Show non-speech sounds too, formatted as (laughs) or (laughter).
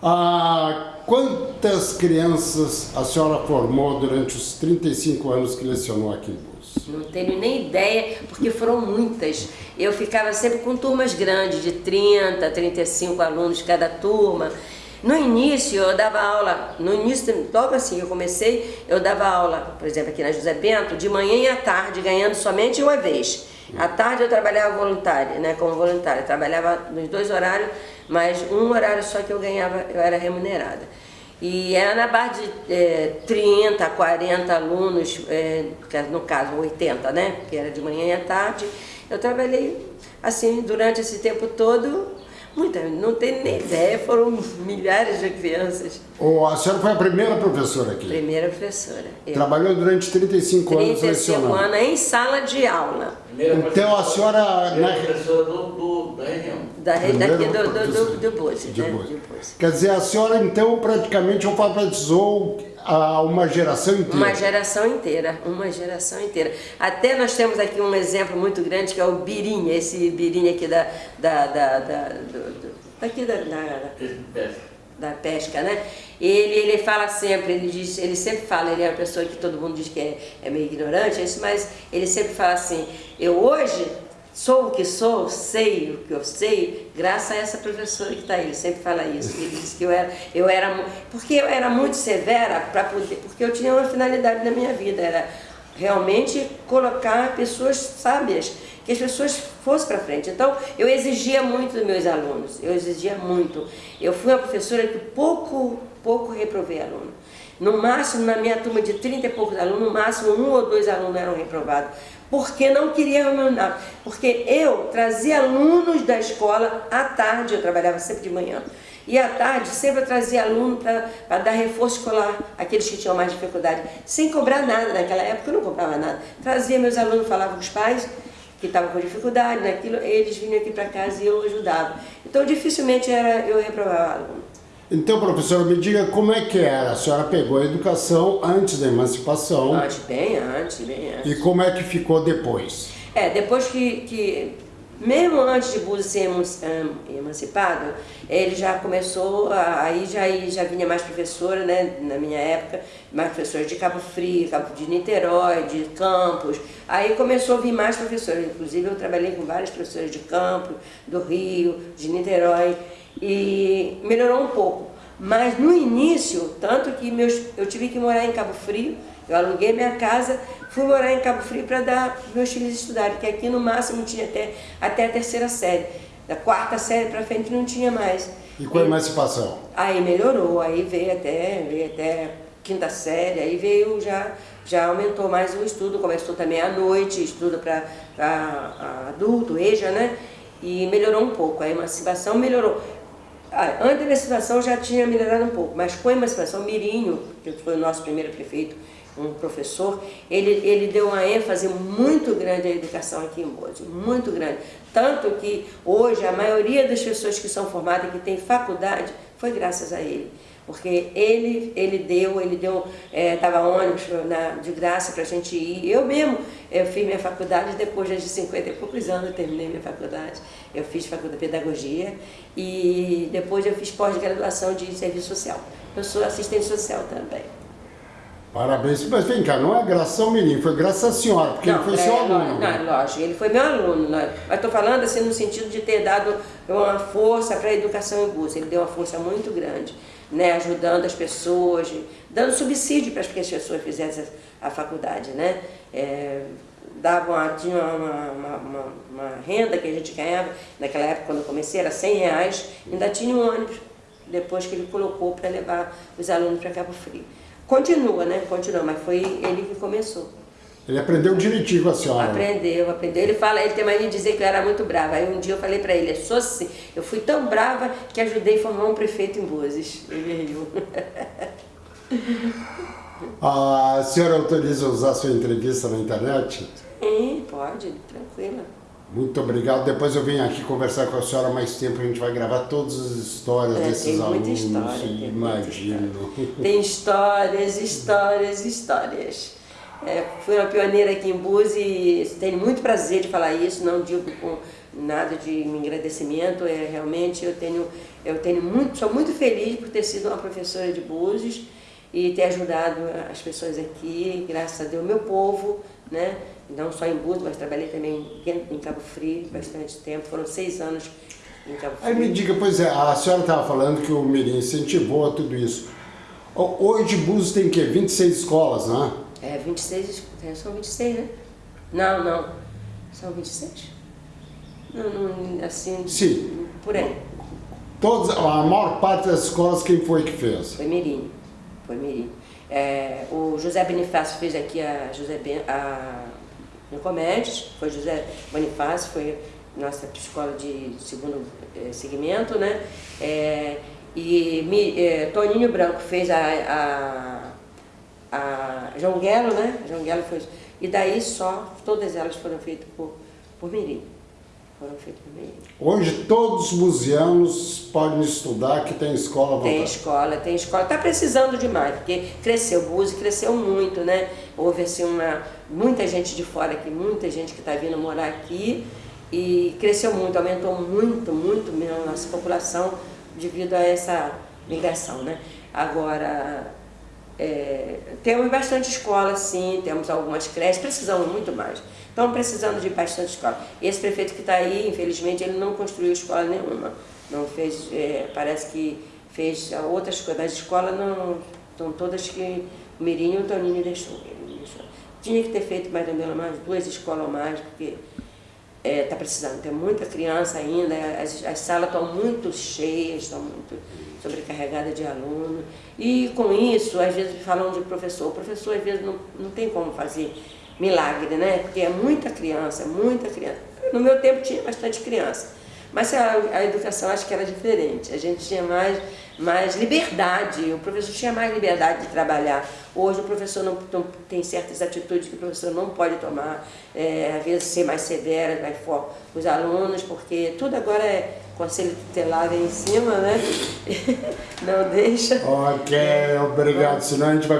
Ah, quantas crianças a senhora formou durante os 35 anos que lecionou aqui em Búzios? Não tenho nem ideia, porque foram muitas. Eu ficava sempre com turmas grandes, de 30, 35 alunos cada turma. No início eu dava aula, no início, logo assim eu comecei, eu dava aula, por exemplo, aqui na José Bento, de manhã e à tarde, ganhando somente uma vez. À tarde eu trabalhava voluntária, né, como voluntária, trabalhava nos dois horários, mas um horário só que eu ganhava, eu era remunerada. E era na base de é, 30, 40 alunos, é, no caso 80, né, que era de manhã e à tarde. Eu trabalhei assim durante esse tempo todo Muita, não tem nem ideia, foram milhares de crianças. Oh, a senhora foi a primeira professora aqui? Primeira professora. Eu. Trabalhou durante 35, 35 anos 35 anos em sala de aula. Primeira então a senhora... Primeira na... professora do, do, da região. Da, daqui do, do, do, do Bose, de né? Quer dizer, a senhora então praticamente alfabetizou a uma geração inteira. Uma geração inteira, uma geração inteira. Até nós temos aqui um exemplo muito grande que é o Birinha, esse Birinha aqui da, da, da, da do, daqui da, da, da pesca, né? Ele, ele fala sempre, ele, diz, ele sempre fala, ele é uma pessoa que todo mundo diz que é, é meio ignorante, é isso, mas ele sempre fala assim, eu hoje Sou o que sou, sei o que eu sei, graças a essa professora que está aí, ele sempre fala isso. Ele disse que eu era, eu era, porque eu era muito severa para poder, porque eu tinha uma finalidade na minha vida, era realmente colocar pessoas sábias, que as pessoas fossem para frente. Então, eu exigia muito dos meus alunos, eu exigia muito. Eu fui uma professora que pouco, pouco reprovei aluno. No máximo, na minha turma de 30 e poucos alunos, no máximo um ou dois alunos eram reprovados porque não queria remunerar. Porque eu trazia alunos da escola à tarde, eu trabalhava sempre de manhã, e à tarde sempre eu trazia aluno para dar reforço escolar, aqueles que tinham mais dificuldade, sem cobrar nada, naquela época eu não cobrava nada. Trazia meus alunos, falava com os pais, que estavam com dificuldade naquilo, eles vinham aqui para casa e eu ajudava. Então dificilmente era eu reprovava aluno. Então, professora, me diga como é que era. A senhora pegou a educação antes da emancipação. Antes, bem antes, bem antes. E como é que ficou depois? É, depois que, que mesmo antes de Búzios ser emancipado, ele já começou, aí já, já vinha mais professora, né, na minha época, mais professores de Cabo Frio, Cabo de Niterói, de Campos, aí começou a vir mais professores, inclusive eu trabalhei com vários professores de Campos, do Rio, de Niterói, e melhorou um pouco. Mas no início, tanto que meus, eu tive que morar em Cabo Frio, eu aluguei minha casa, fui morar em Cabo Frio para dar meus filhos estudarem, porque aqui no máximo tinha até, até a terceira série. Da quarta série para frente não tinha mais. E com a emancipação? Aí melhorou, aí veio até, veio até quinta série, aí veio já, já aumentou mais o estudo, começou também à noite, estudo para adulto, EJA, né? E melhorou um pouco, a emancipação melhorou. Ah, antes da emancipação já tinha melhorado um pouco, mas com a emancipação, Mirinho, que foi o nosso primeiro prefeito, um professor, ele, ele deu uma ênfase muito grande à educação aqui em Bozo, muito grande. Tanto que hoje a maioria das pessoas que são formadas, que têm faculdade, foi graças a ele porque ele, ele deu, ele deu, é, ônibus na, de graça para a gente ir. Eu mesmo, eu fiz minha faculdade depois de 50 e poucos anos eu terminei minha faculdade. Eu fiz faculdade de pedagogia e depois eu fiz pós-graduação de serviço social. Eu sou assistente social também. Parabéns, mas vem cá, não é graça menino, foi graças à senhora, porque não, ele foi é, seu aluno. Não, lógico, ele foi meu aluno, não, mas estou falando assim no sentido de ter dado uma força para a educação em Búzios, ele deu uma força muito grande né, ajudando as pessoas, dando subsídio para que as pessoas fizessem a faculdade, né? É, dava uma, tinha uma, uma, uma, uma, renda que a gente ganhava, naquela época quando eu comecei era 100 reais, ainda tinha um ônibus, depois que ele colocou para levar os alunos para Cabo Frio. Continua, né? Continua, mas foi ele que começou. Ele aprendeu direitinho com a senhora. Aprendeu, aprendeu. Ele fala, ele tem mania de dizer que eu era muito brava. Aí um dia eu falei para ele, sou assim, eu fui tão brava que ajudei a formar um prefeito em Bozes. Ele riu. (laughs) A senhora autoriza usar sua entrevista na internet? Sim, pode, tranquila. Muito obrigado. Depois eu venho aqui conversar com a senhora mais tempo. A gente vai gravar todas as histórias é, desses tem alunos. História, imagino. Tem, tem histórias, histórias, histórias. É, fui uma pioneira aqui em Búzios e tenho muito prazer de falar isso, não digo com nada de agradecimento, é realmente eu tenho, eu tenho muito, sou muito feliz por ter sido uma professora de Búzios e ter ajudado as pessoas aqui, graças a Deus, meu povo, né? não só em Búzios, mas trabalhei também em Cabo Frio bastante tempo, foram seis anos em Cabo Frio. Aí me diga, pois é, a senhora estava falando que o Mirim incentivou tudo isso. Hoje Búzios tem o quê? 26 escolas, né? É, 26, é, são 26, né? Não, não, são 26? Não, não, assim, Sim. por aí. Todas, a maior parte das escolas, quem foi que fez? Foi Mirim, foi Mirim. É, o José Bonifácio fez aqui a José ben, a, no Comédios, foi José Bonifácio, foi nossa escola de segundo eh, segmento, né? É, e mi, eh, Toninho Branco fez a, a, a Jonguelo, né? Jonguelo foi, e daí só, todas elas foram feitas por, por Mirim. Foram feitas por Mirim. Hoje todos os museanos podem estudar, que tem escola à Tem vontade. escola, tem escola. Está precisando demais, porque cresceu, Búzios cresceu muito, né? Houve assim uma, muita gente de fora aqui, muita gente que está vindo morar aqui e cresceu muito, aumentou muito, muito mesmo a nossa população devido a essa migração, né? Agora, é, temos bastante escola, sim, temos algumas creches, precisamos muito mais. Estamos precisando de bastante escola. Esse prefeito que está aí, infelizmente, ele não construiu escola nenhuma. Não fez, é, parece que fez outras coisas. As escolas não estão todas que o Mirim e o Toninho deixou. Deixou. Tinha que ter feito mais ou menos duas escolas ou mais, porque está é, tá precisando. Tem muita criança ainda, as, as salas estão muito cheias, estão muito sobrecarregadas de aluno. E com isso, às vezes falam de professor. O professor às vezes não, não tem como fazer milagre, né? Porque é muita criança, muita criança. No meu tempo tinha bastante criança. Mas a, a educação acho que era diferente. A gente tinha mais, mais liberdade, o professor tinha mais liberdade de trabalhar. Hoje o professor não, não tem certas atitudes que o professor não pode tomar, é, às vezes ser mais severa, mais forte com os alunos, porque tudo agora é conselho tutelar em cima, né? (laughs) não deixa. Ok, obrigado. Senão a gente vai